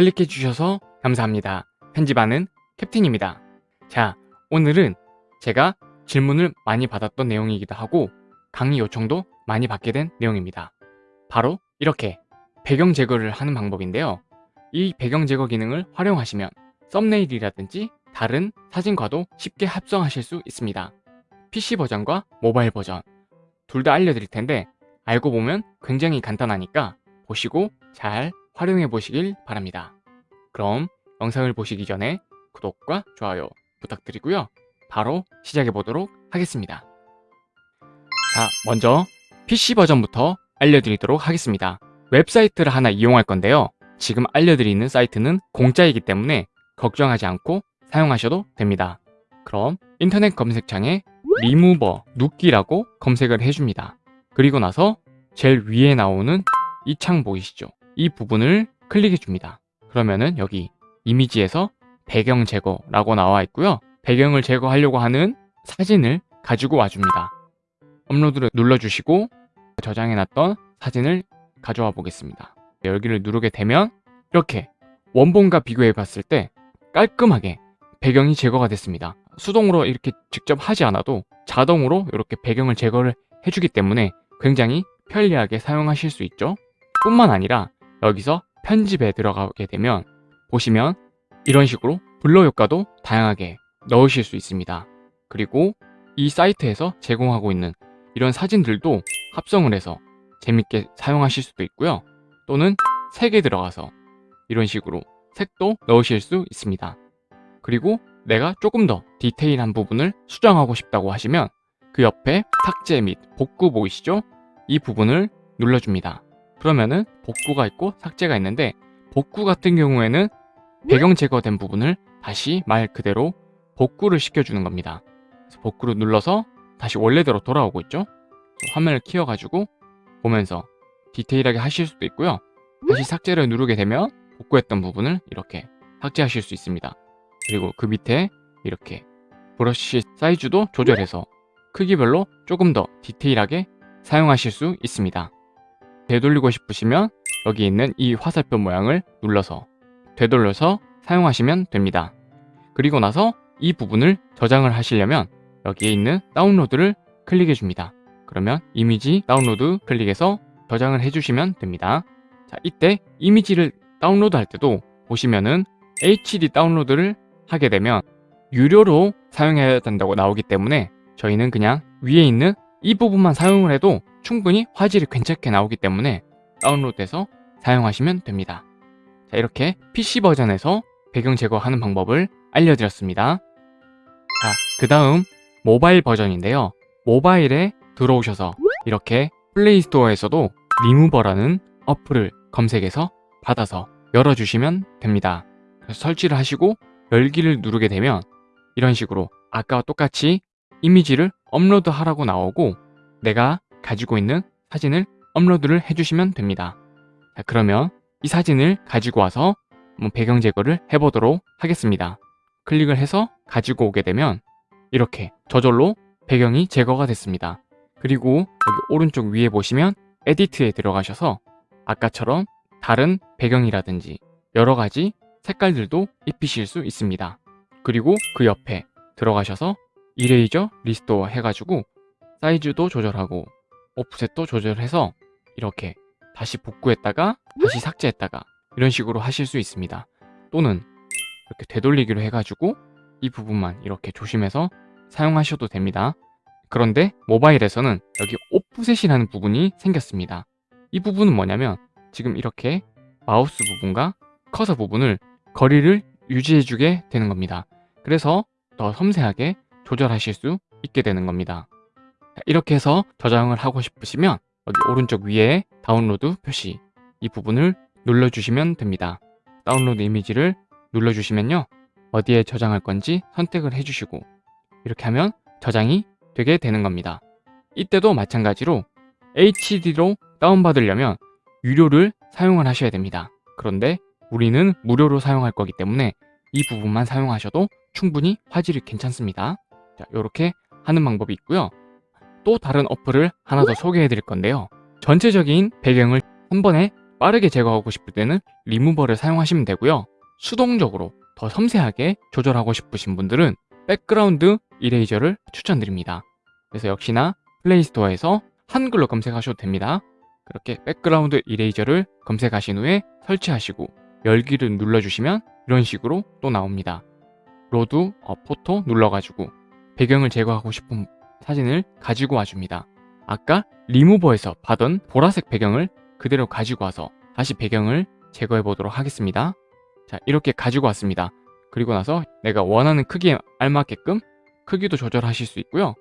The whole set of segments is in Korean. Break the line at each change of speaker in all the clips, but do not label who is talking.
클릭해 주셔서 감사합니다. 편집하는 캡틴입니다. 자, 오늘은 제가 질문을 많이 받았던 내용이기도 하고 강의 요청도 많이 받게 된 내용입니다. 바로 이렇게 배경 제거를 하는 방법인데요. 이 배경 제거 기능을 활용하시면 썸네일이라든지 다른 사진과도 쉽게 합성하실 수 있습니다. PC 버전과 모바일 버전 둘 다 알려드릴 텐데 알고 보면 굉장히 간단하니까 보시고 잘 활용해 보시길 바랍니다. 그럼 영상을 보시기 전에 구독과 좋아요 부탁드리고요. 바로 시작해 보도록 하겠습니다. 자, 먼저 PC 버전부터 알려드리도록 하겠습니다. 웹사이트를 하나 이용할 건데요. 지금 알려드리는 사이트는 공짜이기 때문에 걱정하지 않고 사용하셔도 됩니다. 그럼 인터넷 검색창에 리무버, 눕기라고 검색을 해줍니다. 그리고 나서 제일 위에 나오는 이 창 보이시죠? 이 부분을 클릭해 줍니다. 그러면은 여기 이미지에서 배경 제거라고 나와 있고요. 배경을 제거하려고 하는 사진을 가지고 와줍니다. 업로드를 눌러주시고 저장해놨던 사진을 가져와 보겠습니다. 여기를 누르게 되면 이렇게 원본과 비교해 봤을 때 깔끔하게 배경이 제거가 됐습니다. 수동으로 이렇게 직접 하지 않아도 자동으로 이렇게 배경을 제거를 해주기 때문에 굉장히 편리하게 사용하실 수 있죠. 뿐만 아니라 여기서 편집에 들어가게 되면 보시면 이런 식으로 블러 효과도 다양하게 넣으실 수 있습니다. 그리고 이 사이트에서 제공하고 있는 이런 사진들도 합성을 해서 재밌게 사용하실 수도 있고요. 또는 색에 들어가서 이런 식으로 색도 넣으실 수 있습니다. 그리고 내가 조금 더 디테일한 부분을 수정하고 싶다고 하시면 그 옆에 삭제 및 복구 보이시죠? 이 부분을 눌러줍니다. 그러면은 복구가 있고 삭제가 있는데 복구 같은 경우에는 배경 제거된 부분을 다시 말 그대로 복구를 시켜주는 겁니다. 복구를 눌러서 다시 원래대로 돌아오고 있죠? 화면을 키워가지고 보면서 디테일하게 하실 수도 있고요. 다시 삭제를 누르게 되면 복구했던 부분을 이렇게 삭제하실 수 있습니다. 그리고 그 밑에 이렇게 브러쉬 사이즈도 조절해서 크기별로 조금 더 디테일하게 사용하실 수 있습니다. 되돌리고 싶으시면 여기 있는 이 화살표 모양을 눌러서 되돌려서 사용하시면 됩니다. 그리고 나서 이 부분을 저장을 하시려면 여기에 있는 다운로드를 클릭해 줍니다. 그러면 이미지 다운로드 클릭해서 저장을 해주시면 됩니다. 자, 이때 이미지를 다운로드 할 때도 보시면은 HD 다운로드를 하게 되면 유료로 사용해야 된다고 나오기 때문에 저희는 그냥 위에 있는 이 부분만 사용을 해도 충분히 화질이 괜찮게 나오기 때문에 다운로드해서 사용하시면 됩니다. 자, 이렇게 PC 버전에서 배경 제거하는 방법을 알려드렸습니다. 자, 그 다음 모바일 버전인데요. 모바일에 들어오셔서 이렇게 플레이스토어에서도 리무버라는 어플을 검색해서 받아서 열어주시면 됩니다. 설치를 하시고 열기를 누르게 되면 이런 식으로 아까와 똑같이 이미지를 업로드 하라고 나오고 내가 가지고 있는 사진을 업로드를 해주시면 됩니다. 자, 그러면 이 사진을 가지고 와서 배경 제거를 해보도록 하겠습니다. 클릭을 해서 가지고 오게 되면 이렇게 저절로 배경이 제거가 됐습니다. 그리고 여기 오른쪽 위에 보시면 edit에 들어가셔서 아까처럼 다른 배경이라든지 여러 가지 색깔들도 입히실 수 있습니다. 그리고 그 옆에 들어가셔서 erase restore 해가지고 사이즈도 조절하고 오프셋도 조절해서 이렇게 다시 복구했다가 다시 삭제했다가 이런 식으로 하실 수 있습니다. 또는 이렇게 되돌리기로 해가지고 이 부분만 이렇게 조심해서 사용하셔도 됩니다. 그런데 모바일에서는 여기 오프셋이라는 부분이 생겼습니다. 이 부분은 뭐냐면 지금 이렇게 마우스 부분과 커서 부분을 거리를 유지해주게 되는 겁니다. 그래서 더 섬세하게 조절하실 수 있게 되는 겁니다. 이렇게 해서 저장을 하고 싶으시면 여기 오른쪽 위에 다운로드 표시 이 부분을 눌러주시면 됩니다. 다운로드 이미지를 눌러주시면요. 어디에 저장할 건지 선택을 해주시고 이렇게 하면 저장이 되게 되는 겁니다. 이때도 마찬가지로 HD로 다운받으려면 유료를 사용을 하셔야 됩니다. 그런데 우리는 무료로 사용할 거기 때문에 이 부분만 사용하셔도 충분히 화질이 괜찮습니다. 자, 이렇게 하는 방법이 있고요. 또 다른 어플을 하나 더 소개해 드릴 건데요. 전체적인 배경을 한 번에 빠르게 제거하고 싶을 때는 리무버를 사용하시면 되고요. 수동적으로 더 섬세하게 조절하고 싶으신 분들은 background eraser를 추천드립니다. 그래서 역시나 플레이스토어에서 한글로 검색하셔도 됩니다. 그렇게 background eraser를 검색하신 후에 설치하시고 열기를 눌러주시면 이런 식으로 또 나옵니다. load a, photo 눌러가지고 배경을 제거하고 싶은 사진을 가지고 와줍니다. 아까 리무버에서 받은 보라색 배경을 그대로 가지고 와서 다시 배경을 제거해 보도록 하겠습니다. 자 이렇게 가지고 왔습니다. 그리고 나서 내가 원하는 크기에 알맞게끔 크기도 조절하실 수 있고요.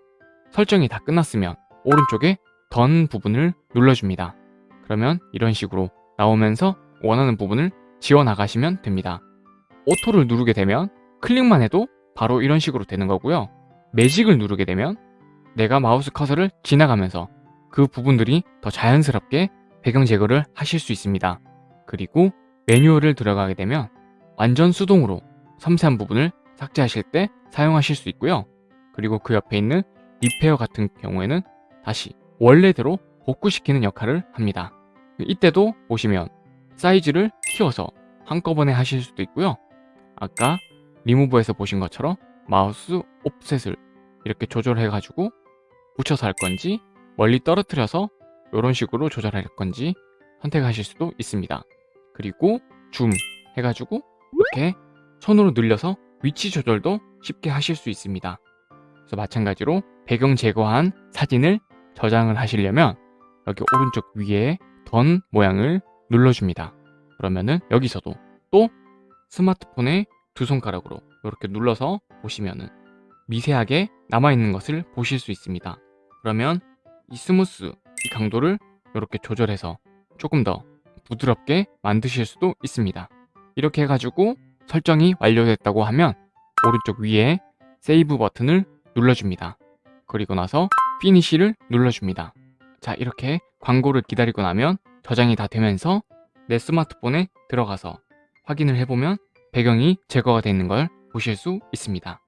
설정이 다 끝났으면 오른쪽에 던 부분을 눌러줍니다. 그러면 이런 식으로 나오면서 원하는 부분을 지워 나가시면 됩니다. 오토를 누르게 되면 클릭만 해도 바로 이런 식으로 되는 거고요. 매직을 누르게 되면 내가 마우스 커서를 지나가면서 그 부분들이 더 자연스럽게 배경 제거를 하실 수 있습니다. 그리고 매뉴얼을 들어가게 되면 완전 수동으로 섬세한 부분을 삭제하실 때 사용하실 수 있고요. 그리고 그 옆에 있는 리페어 같은 경우에는 다시 원래대로 복구시키는 역할을 합니다. 이때도 보시면 사이즈를 키워서 한꺼번에 하실 수도 있고요. 아까 리무브에서 보신 것처럼 마우스 옵셋을 이렇게 조절해가지고 붙여서 할 건지 멀리 떨어뜨려서 이런 식으로 조절할 건지 선택하실 수도 있습니다. 그리고 줌 해가지고 이렇게 손으로 늘려서 위치 조절도 쉽게 하실 수 있습니다. 그래서 마찬가지로 배경 제거한 사진을 저장을 하시려면 여기 오른쪽 위에 던 모양을 눌러줍니다. 그러면은 여기서도 또 스마트폰의 두 손가락으로 이렇게 눌러서 보시면은 미세하게 남아있는 것을 보실 수 있습니다. 그러면 이 smooth, 이 강도를 이렇게 조절해서 조금 더 부드럽게 만드실 수도 있습니다. 이렇게 해가지고 설정이 완료됐다고 하면 오른쪽 위에 save 버튼을 눌러줍니다. 그리고 나서 finish를 눌러줍니다. 자 이렇게 광고를 기다리고 나면 저장이 다 되면서 내 스마트폰에 들어가서 확인을 해보면 배경이 제거가 되어 있는 걸 보실 수 있습니다.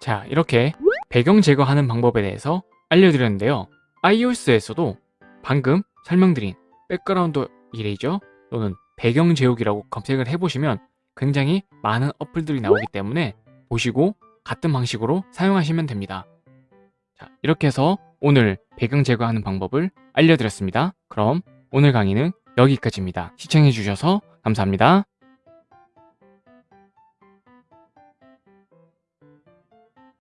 자 이렇게 배경 제거하는 방법에 대해서 알려드렸는데요. iOS에서도 방금 설명드린 Background Eraser 또는 배경 지우기라고 검색을 해보시면 굉장히 많은 어플들이 나오기 때문에 보시고 같은 방식으로 사용하시면 됩니다. 자, 이렇게 해서 오늘 배경 제거하는 방법을 알려드렸습니다. 그럼 오늘 강의는 여기까지입니다. 시청해주셔서 감사합니다.